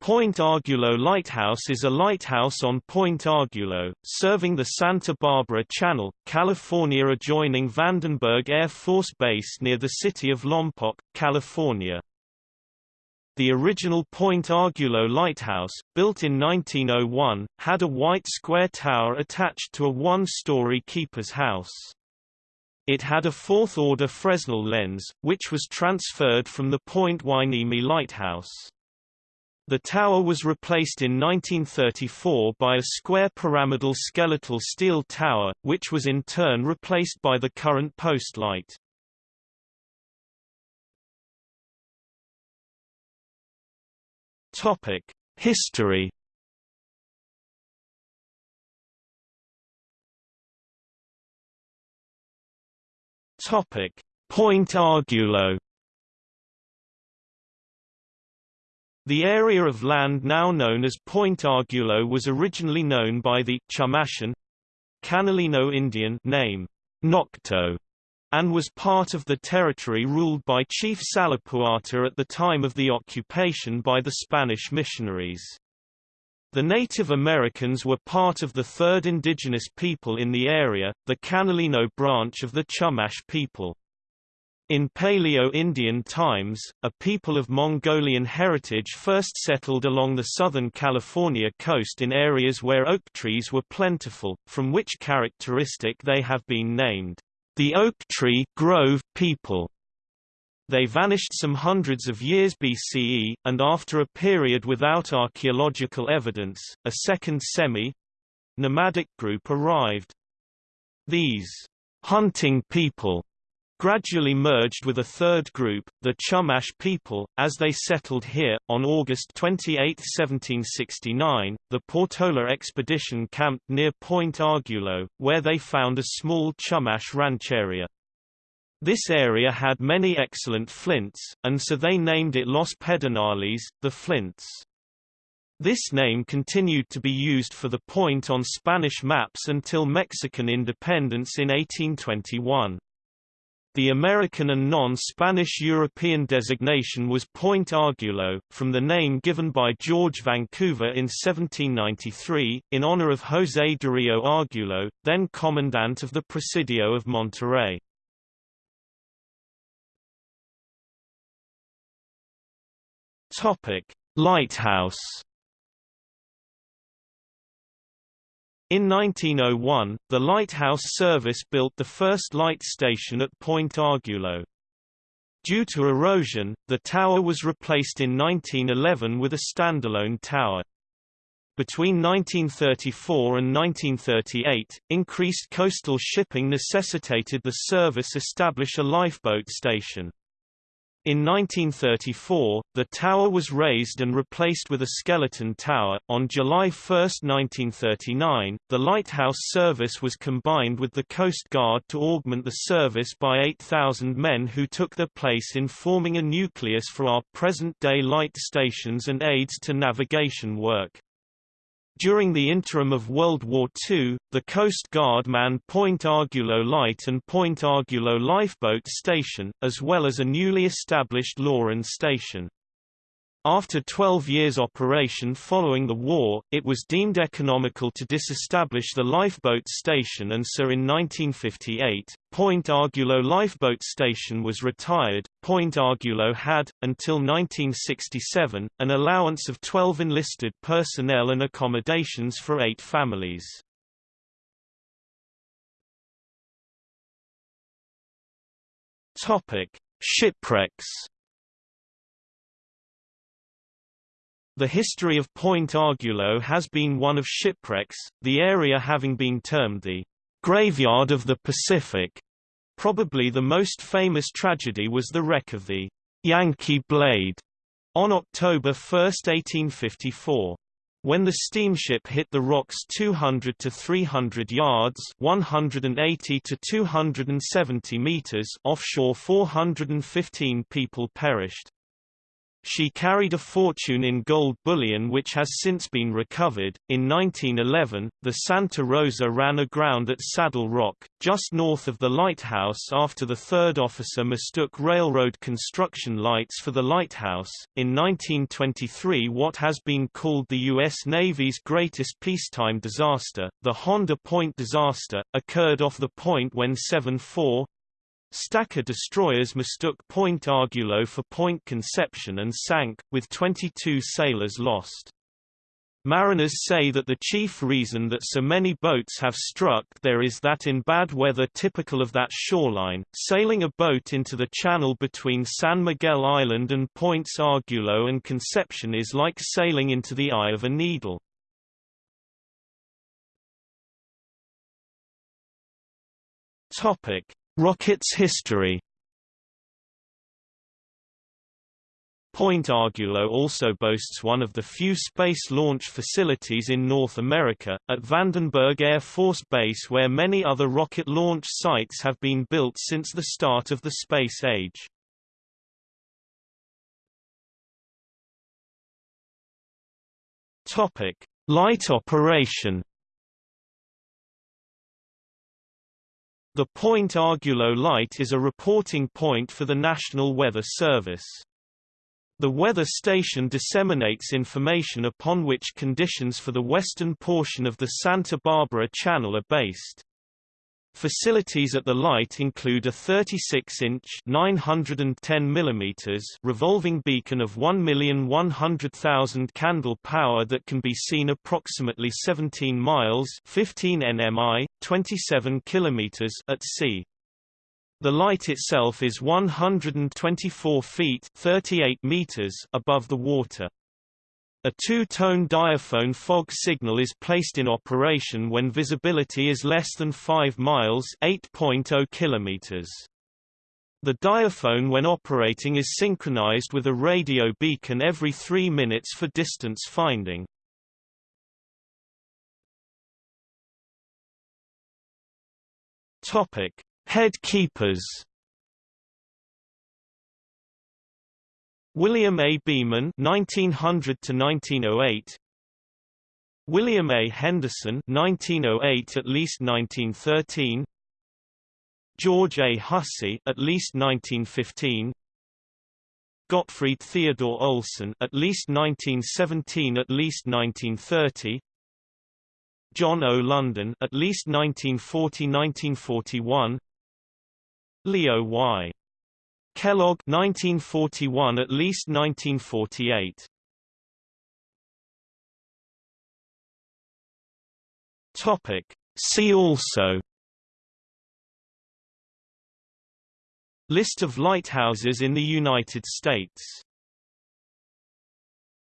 Point Arguello Lighthouse is a lighthouse on Point Arguello, serving the Santa Barbara Channel, California adjoining Vandenberg Air Force Base near the city of Lompoc, California. The original Point Arguello lighthouse, built in 1901, had a white square tower attached to a one-story keeper's house. It had a fourth-order Fresnel lens, which was transferred from the Point Hueneme lighthouse. The tower was replaced in 1934 by a square pyramidal skeletal steel tower, which was in turn replaced by the current post light. History. Point Arguello. The area of land now known as Point Arguello was originally known by the Chumashan Canalino Indian name Nocto and was part of the territory ruled by Chief Salapuata at the time of the occupation by the Spanish missionaries. The Native Americans were part of the third indigenous people in the area, the Canalino branch of the Chumash people. In Paleo-Indian times, a people of Mongolian heritage first settled along the southern California coast in areas where oak trees were plentiful, from which characteristic they have been named, the Oak Tree Grove people. They vanished some hundreds of years BCE, and after a period without archaeological evidence, a second semi-nomadic group arrived. These hunting people gradually merged with a third group, the Chumash people, as they settled here. On August 28, 1769, the Portola expedition camped near Point Arguello, where they found a small Chumash rancheria. This area had many excellent flints, and so they named it Los Pedernales, the Flints. This name continued to be used for the point on Spanish maps until Mexican independence in 1821. The American and non-Spanish European designation was Point Arguello, from the name given by George Vancouver in 1793, in honor of José Darío Arguello, then commandant of the Presidio of Monterey. Lighthouse In 1901, the Lighthouse Service built the first light station at Point Arguello. Due to erosion, the tower was replaced in 1911 with a standalone tower. Between 1934 and 1938, increased coastal shipping necessitated the service establish a lifeboat station. In 1934, the tower was raised and replaced with a skeleton tower. On July 1, 1939, the lighthouse service was combined with the Coast Guard to augment the service by 8,000 men who took their place in forming a nucleus for our present-day light stations and aids to navigation work. During the interim of World War II, the Coast Guard manned Point Arguello Light and Point Arguello Lifeboat Station, as well as a newly established Loran Station. After 12 years operation following the war, it was deemed economical to disestablish the lifeboat station and so in 1958, Point Arguello Lifeboat Station was retired. Point Arguello had, until 1967, an allowance of 12 enlisted personnel and accommodations for eight families. Shipwrecks The history of Point Arguello has been one of shipwrecks, the area having been termed the graveyard of the Pacific. Probably the most famous tragedy was the wreck of the Yankee Blade on October 1, 1854. When the steamship hit the rocks 200 to 300 yards 180 to 270 meters offshore 415 people perished. She carried a fortune in gold bullion which has since been recovered. In 1911, the Santa Rosa ran aground at Saddle Rock, just north of the lighthouse after the third officer mistook railroad construction lights for the lighthouse. In 1923, what has been called the U.S. Navy's greatest peacetime disaster, the Honda Point disaster, occurred off the point when 7-4 Stacker destroyers mistook Point Arguello for Point Conception and sank, with 22 sailors lost. Mariners say that the chief reason that so many boats have struck there is that in bad weather typical of that shoreline, sailing a boat into the channel between San Miguel Island and Points Arguello and Conception is like sailing into the eye of a needle. Topic: Rocket's history Point Arguello also boasts one of the few space launch facilities in North America, at Vandenberg Air Force Base where many other rocket launch sites have been built since the start of the space age. Light operation The Point Arguello Light is a reporting point for the National Weather Service. The weather station disseminates information upon which conditions for the western portion of the Santa Barbara Channel are based. Facilities at the light include a 36-inch (910 mm) revolving beacon of 1,100,000 candle power that can be seen approximately 17 miles (15 nmi, 27 km) at sea. The light itself is 124 feet (38 meters) above the water. A two-tone diaphone fog signal is placed in operation when visibility is less than 5 miles 8.0 kilometers. The diaphone when operating is synchronized with a radio beacon every 3 minutes for distance finding. Topic: Head keepers William A. Beeman 1900 to 1908 William A. Henderson 1908 at least 1913 George A. Hussey at least 1915 Gottfried Theodore Olsen at least 1917 at least 1930 John O. London at least 1940-1941 Leo Y. Kellogg 1941 at least 1948 Topic. See also. List of lighthouses in the United States